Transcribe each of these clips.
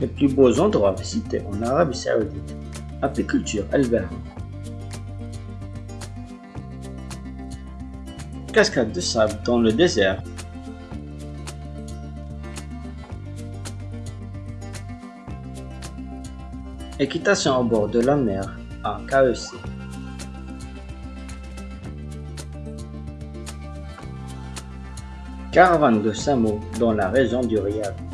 Les plus beaux endroits visités en Arabie Saoudite. Apiculture El Cascade de sable dans le désert. Équitation au bord de la mer à KEC. Caravane de Samo dans la région du Riyad.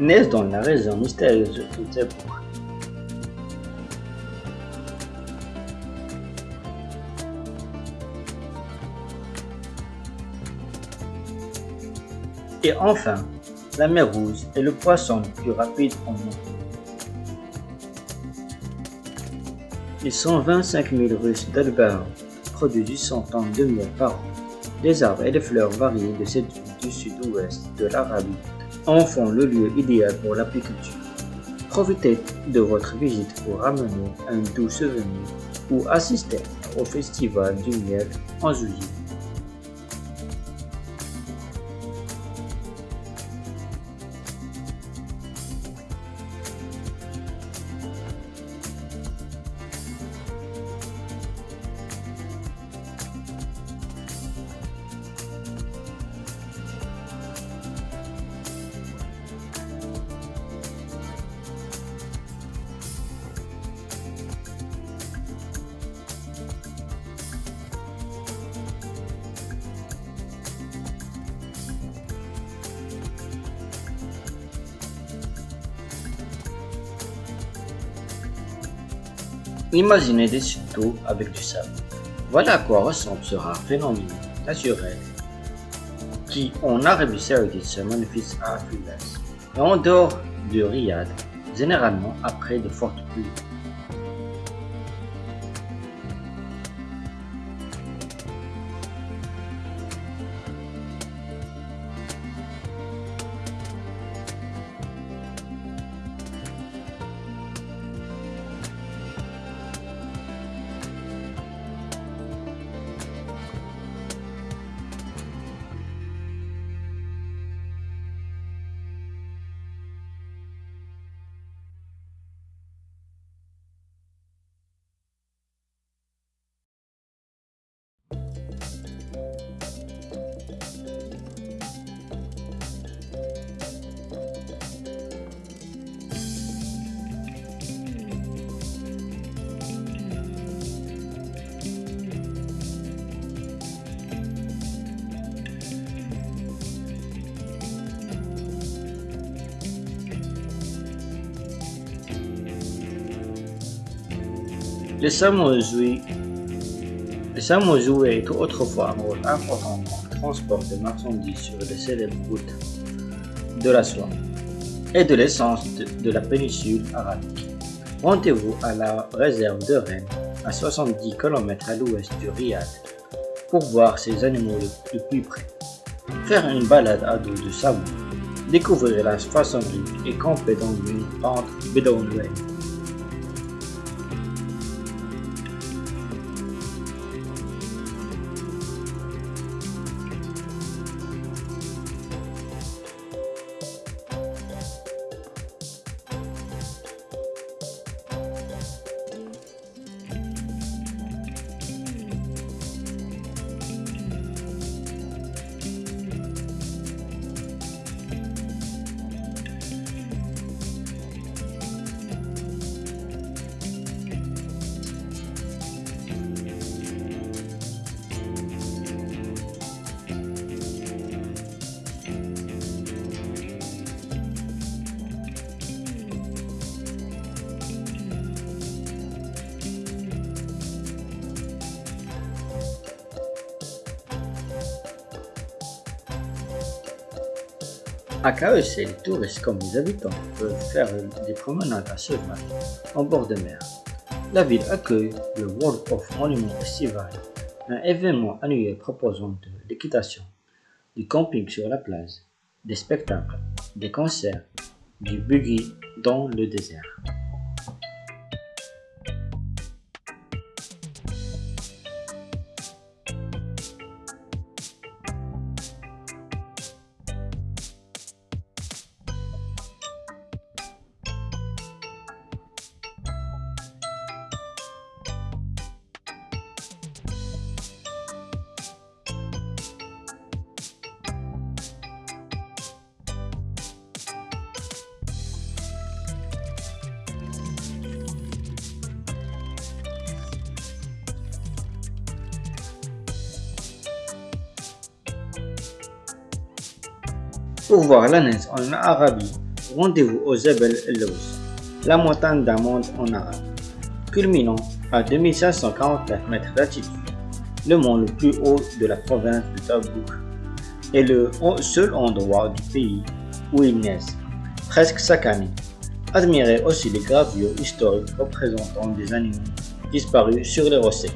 Naissent dans la région mystérieuse de Zebour. Et enfin, la mer Rouge est le poisson le plus rapide au monde. Les 125 000 Russes d'Albert produisent 800 tonnes de miel par an. Les arbres et les fleurs variés de cette du sud-ouest de l'Arabie en font le lieu idéal pour l'apiculture. Profitez de votre visite pour ramener un doux souvenir ou assister au festival du miel en juillet. Imaginez des châteaux avec du sable. Voilà à quoi ressemble ce rare phénomène naturel qui, en Arabie Saoudite, se manifeste à Afilas et en dehors du Riyad, généralement après de fortes pluies. Les jouaient étaient autrefois un rôle important dans le transport de marchandises sur les célèbres routes de la soie et de l'essence de, la péninsule arabique. Rendez-vous à la réserve de Rennes, à 70 km à l'ouest du Riyad, pour voir ces animaux le, plus près. Faire une balade à dos de savon, découvrir la façonnerie et camper dans une pente bédouine. À KEC, les touristes comme les habitants peuvent faire des promenades à cheval en bord de mer. La ville accueille le World of Monuments Festival, un événement annuel proposant de l'équitation, du camping sur la plage, des spectacles, des concerts, du buggy dans le désert. Pour voir la neige en Arabie, rendez-vous au Zebel el la montagne d'Amande en arabe. Culminant à 2549 mètres d'altitude, le mont le plus haut de la province de Tabouk est le seul endroit du pays où il neige, presque chaque année. Admirez aussi les gravures historiques représentant des animaux disparus sur les rochers.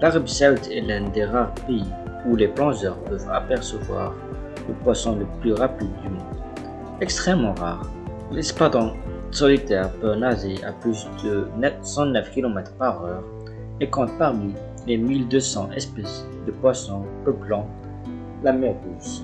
L'Arabie Saoudite est l'un des rares pays où les plongeurs peuvent apercevoir le poisson le plus rapide du monde. Extrêmement rare, l'espadon solitaire peut nager à plus de 109 km par heure et compte parmi les 1200 espèces de poissons peuplant la mer Rouge.